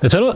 네, 저는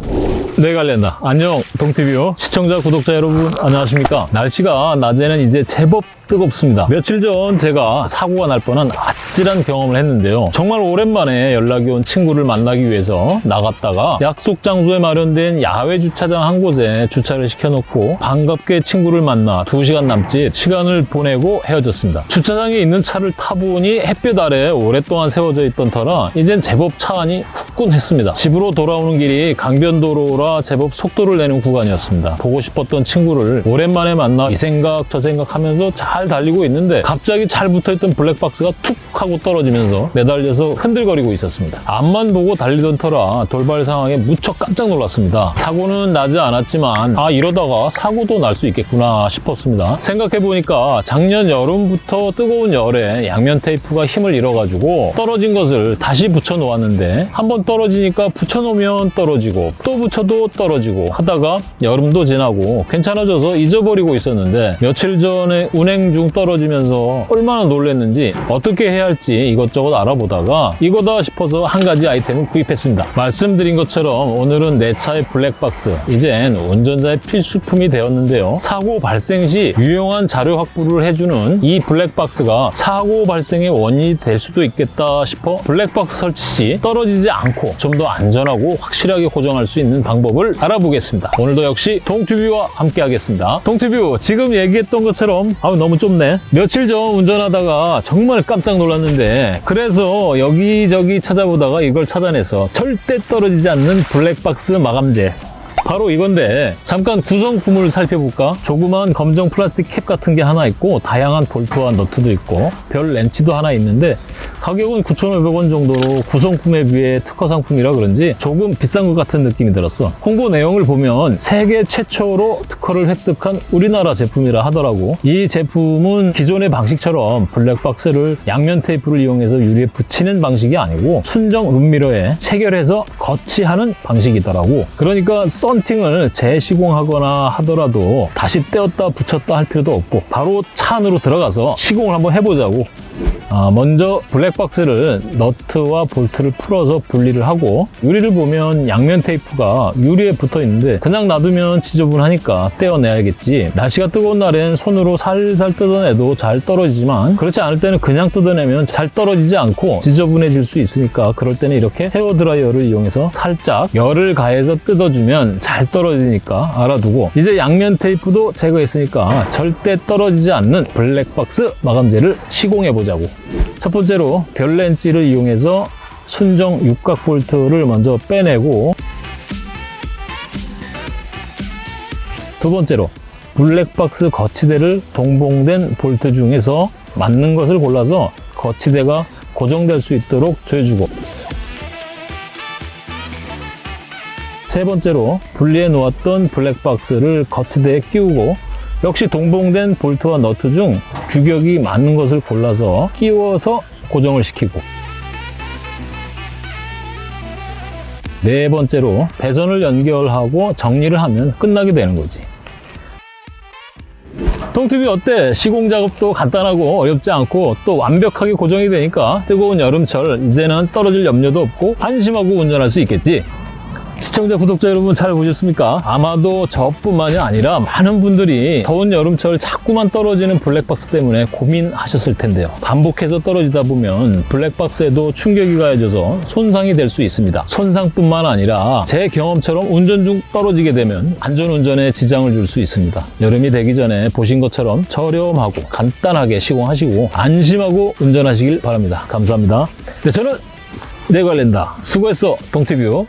내갈랜다 안녕 동티뷰 시청자 구독자 여러분 안녕하십니까? 날씨가 낮에는 이제 제법 뜨겁습니다. 며칠 전 제가 사고가 날 뻔한 아찔한 경험을 했는데요. 정말 오랜만에 연락이 온 친구를 만나기 위해서 나갔다가 약속 장소에 마련된 야외 주차장 한 곳에 주차를 시켜놓고 반갑게 친구를 만나 2시간 남짓 시간을 보내고 헤어졌습니다. 주차장에 있는 차를 타보니 햇볕 아래 오랫동안 세워져 있던 터라 이젠 제법 차 안이 후끈했습니다. 집으로 돌아오는 길이 강변도로라 제법 속도를 내는 구간이었습니다. 보고 싶었던 친구를 오랜만에 만나 이 생각 저 생각 하면서 잘 달리고 있는데 갑자기 잘 붙어있던 블랙박스가 툭 하고 떨어지면서 매달려서 흔들거리고 있었습니다. 앞만 보고 달리던 터라 돌발 상황에 무척 깜짝 놀랐습니다. 사고는 나지 않았지만 아 이러다가 사고도 날 수 있겠구나 싶었습니다. 생각해보니까 작년 여름부터 뜨거운 열에 양면 테이프가 힘을 잃어가지고 떨어진 것을 다시 붙여놓았는데 한번 떨어지니까 붙여놓으면 떨어지 고 또 붙여도 떨어지고 하다가 여름도 지나고 괜찮아져서 잊어버리고 있었는데 며칠 전에 운행 중 떨어지면서 얼마나 놀랐는지 어떻게 해야 할지 이것저것 알아보다가 이거다 싶어서 한 가지 아이템을 구입했습니다. 말씀드린 것처럼 오늘은 내 차의 블랙박스 이젠 운전자의 필수품이 되었는데요. 사고 발생 시 유용한 자료 확보를 해주는 이 블랙박스가 사고 발생의 원인이 될 수도 있겠다 싶어 블랙박스 설치 시 떨어지지 않고 좀 더 안전하고 확실하게 고정할 수 있는 방법을 알아보겠습니다. 오늘도 역시 동튜뷰와 함께 하겠습니다. 동튜뷰 지금 얘기했던 것처럼 아우 너무 좁네. 며칠 전 운전하다가 정말 깜짝 놀랐는데 그래서 여기저기 찾아보다가 이걸 찾아내서 절대 떨어지지 않는 블랙박스 마감재 바로 이건데 잠깐 구성품을 살펴볼까? 조그만 검정 플라스틱 캡 같은 게 하나 있고 다양한 볼트와 너트도 있고 별 렌치도 하나 있는데 가격은 9,500원 정도로 구성품에 비해 특허 상품이라 그런지 조금 비싼 것 같은 느낌이 들었어. 홍보 내용을 보면 세계 최초로 특허를 획득한 우리나라 제품이라 하더라고. 이 제품은 기존의 방식처럼 블랙박스를 양면 테이프를 이용해서 유리에 붙이는 방식이 아니고 순정 룸미러에 체결해서 거치하는 방식이더라고. 그러니까 썬팅을 재시공하거나 하더라도 다시 떼었다 붙였다 할 필요도 없고 바로 차 안으로 들어가서 시공을 한번 해보자고 아, 먼저 블랙박스를 너트와 볼트를 풀어서 분리를 하고 유리를 보면 양면 테이프가 유리에 붙어 있는데 그냥 놔두면 지저분하니까 떼어내야겠지. 날씨가 뜨거운 날엔 손으로 살살 뜯어내도 잘 떨어지지만 그렇지 않을 때는 그냥 뜯어내면 잘 떨어지지 않고 지저분해질 수 있으니까 그럴 때는 이렇게 헤어 드라이어를 이용해서 살짝 열을 가해서 뜯어주면 잘 떨어지니까 알아두고 이제 양면 테이프도 제거했으니까 절대 떨어지지 않는 블랙박스 마감재를 시공해 보자고 첫 번째로 별렌치를 이용해서 순정 육각 볼트를 먼저 빼내고 두 번째로 블랙박스 거치대를 동봉된 볼트 중에서 맞는 것을 골라서 거치대가 고정될 수 있도록 조여주고 세 번째로 분리해 놓았던 블랙박스를 거치대에 끼우고 역시 동봉된 볼트와 너트 중 규격이 맞는 것을 골라서 끼워서 고정을 시키고. 네 번째로 배선을 연결하고 정리를 하면 끝나게 되는 거지. 통튜브 어때? 시공 작업도 간단하고 어렵지 않고 또 완벽하게 고정이 되니까 뜨거운 여름철 이제는 떨어질 염려도 없고 안심하고 운전할 수 있겠지 시청자, 구독자 여러분 잘 보셨습니까? 아마도 저뿐만이 아니라 많은 분들이 더운 여름철 자꾸만 떨어지는 블랙박스 때문에 고민하셨을 텐데요. 반복해서 떨어지다 보면 블랙박스에도 충격이 가해져서 손상이 될 수 있습니다. 손상뿐만 아니라 제 경험처럼 운전 중 떨어지게 되면 안전운전에 지장을 줄 수 있습니다. 여름이 되기 전에 보신 것처럼 저렴하고 간단하게 시공하시고 안심하고 운전하시길 바랍니다. 감사합니다. 네, 저는 내관련다 수고했어, 동티뷰.